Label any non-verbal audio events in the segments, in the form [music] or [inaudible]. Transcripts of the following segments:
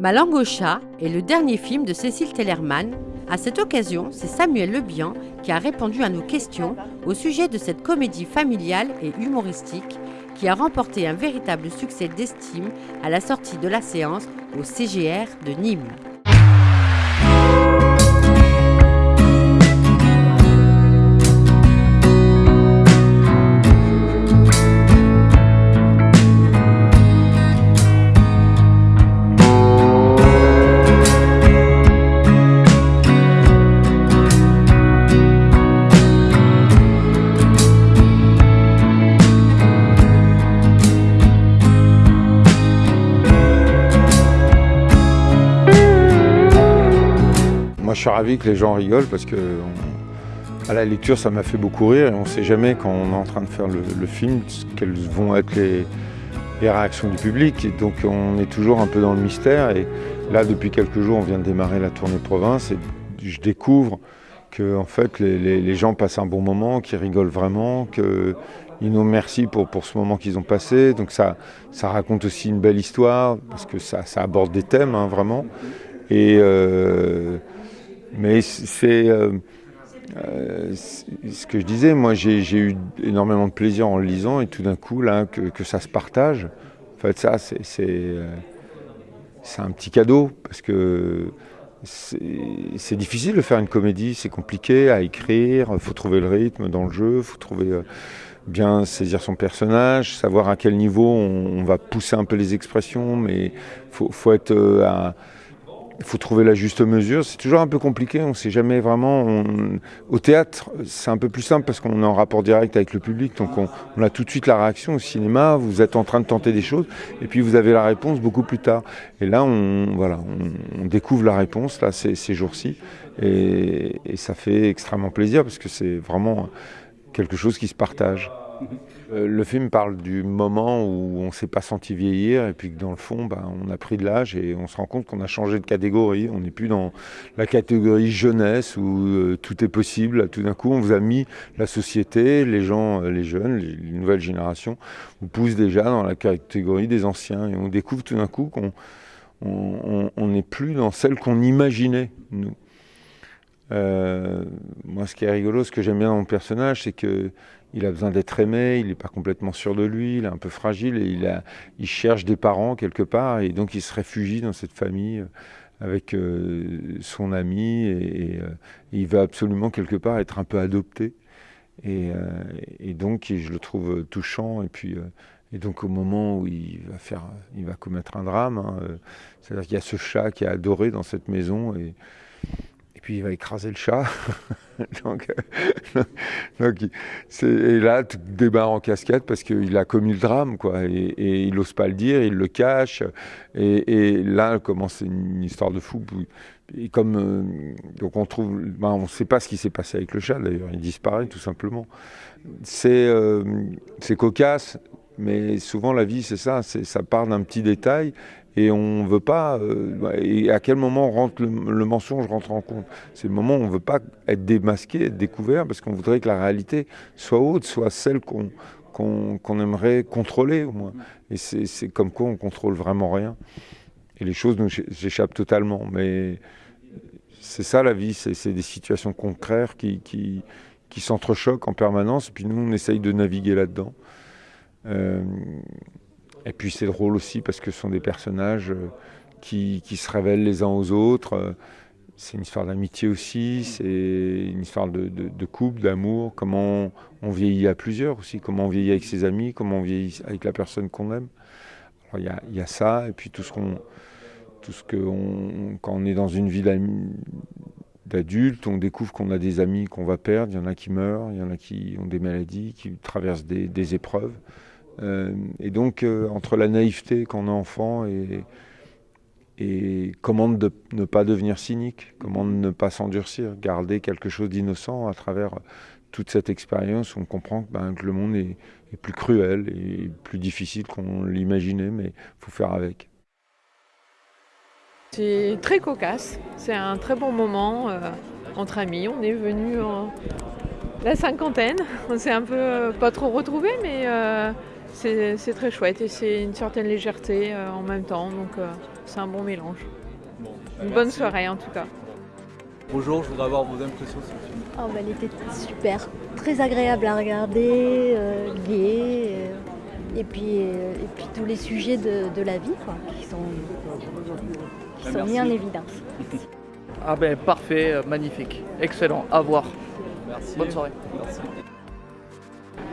Ma est le dernier film de Cécile Tellerman. À cette occasion, c'est Samuel Lebihan qui a répondu à nos questions au sujet de cette comédie familiale et humoristique qui a remporté un véritable succès d'estime à la sortie de la séance au CGR de Nîmes. Suis ravi que les gens rigolent parce que à la lecture ça m'a fait beaucoup rire et on ne sait jamais quand on est en train de faire le, film quelles vont être les, réactions du public donc on est toujours un peu dans le mystère et là depuis quelques jours on vient de démarrer la tournée province et je découvre que en fait les, gens passent un bon moment, qu'ils rigolent vraiment, qu'ils nous remercient pour, ce moment qu'ils ont passé. Donc ça, raconte aussi une belle histoire parce que ça, aborde des thèmes hein, vraiment. Euh, mais c'est euh, euh, ce que je disais, moi j'ai eu énormément de plaisir en le lisant et tout d'un coup là que, ça se partage, en fait ça c'est euh, un petit cadeau parce que c'est difficile de faire une comédie, c'est compliqué à écrire, il faut trouver le rythme dans le jeu, il faut trouver bien saisir son personnage, savoir à quel niveau on, va pousser un peu les expressions, mais faut, faut, être à il faut trouver la juste mesure. C'est toujours un peu compliqué, on ne sait jamais vraiment. Au théâtre, c'est un peu plus simple parce qu'on est en rapport direct avec le public, donc on, a tout de suite la réaction. Au cinéma, vous êtes en train de tenter des choses et puis vous avez la réponse beaucoup plus tard. Et là, on, voilà, on, découvre la réponse là, ces, jours-ci et ça fait extrêmement plaisir parce que c'est vraiment quelque chose qui se partage. Euh, le film parle du moment où on ne s'est pas senti vieillir et puis que dans le fond, bah, on a pris de l'âge et on se rend compte qu'on a changé de catégorie. On n'est plus dans la catégorie jeunesse où euh, tout est possible. Tout d'un coup, on vous a mis la société, les gens, euh, les jeunes, les, nouvelles générations, vous poussent déjà dans la catégorie des anciens et on découvre tout d'un coup qu'on n'est plus dans celle qu'on imaginait, nous. moi, ce qui est rigolo, ce que j'aime bien dans mon personnage, c'est que il a besoin d'être aimé, il n'est pas complètement sûr de lui, il est un peu fragile et il, cherche des parents quelque part et donc il se réfugie dans cette famille euh, avec euh, son ami et, euh, il veut absolument quelque part être un peu adopté. Et, donc je le trouve touchant et puis et donc au moment où il va faire, il va commettre un drame, hein, c'est-à-dire qu'il y a ce chat qui est adoré dans cette maison et et puis il va écraser le chat. [laughs] donc, [laughs] et là, tout débarre en cascade parce qu'il a commis le drame, quoi. Et, il n'ose pas le dire, il le cache. Et, là commence une histoire de fou. Et comme euh, donc on trouve, ben, on ne sait pas ce qui s'est passé avec le chat d'ailleurs, il disparaît tout simplement. C'est euh, cocasse, mais souvent la vie c'est ça, ça part d'un petit détail et on veut pas. Euh, et à quel moment rentre le, mensonge rentre en compte? C'est le moment où on veut pas être démasqué, être découvert, parce qu'on voudrait que la réalité soit haute, soit celle qu'on qu'on aimerait contrôler au moins. Et c'est comme quoi on contrôle vraiment rien. Et les choses nous échappent totalement. Mais c'est ça la vie, c'est des situations concrètes qui, qui, qui s'entrechoquent en permanence. Puis nous, on essaye de naviguer là-dedans. Euh, et puis c'est drôle aussi parce que ce sont des personnages euh, qui, se révèlent les uns aux autres. Euh, c'est une histoire d'amitié aussi, c'est une histoire de, couple, d'amour, comment on vieillit à plusieurs aussi, comment on vieillit avec ses amis, comment on vieillit avec la personne qu'on aime. Il y, a, ça, et puis tout ce qu'on. Tout ce que quand on est dans une vie d'adulte, on découvre qu'on a des amis qu'on va perdre, il y en a qui meurent, il y en a qui ont des maladies, qui traversent des épreuves. Euh, et donc, euh, entre la naïveté quand on est enfant et, et comment ne pas devenir cynique, comment ne pas s'endurcir, garder quelque chose d'innocent à travers toute cette expérience, on comprend que, ben, le monde est, plus cruel et plus difficile qu'on l'imaginait, mais il faut faire avec. C'est très cocasse, c'est un très bon moment euh, entre amis. On est venu en la cinquantaine, on s'est un peu pas trop retrouvés, mais C'est très chouette et c'est une certaine légèreté euh, en même temps, donc euh, c'est un bon mélange. Une bonne soirée en tout cas. Bonjour, je voudrais avoir vos impressions sur le film. Oh, bah, elle était super, très agréable à regarder, euh, gai, euh, et, puis, euh, et puis tous les sujets de, de la vie quoi, qui sont, qui sont mis en évidence. Ah ben parfait, magnifique, excellent, à voir. Merci. Bonne soirée. Merci.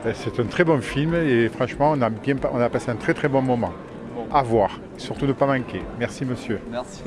Ben, C'est un très bon film et franchement, on a, bien, on a passé un très très bon moment. À voir, surtout ne pas manquer. Merci monsieur. Merci.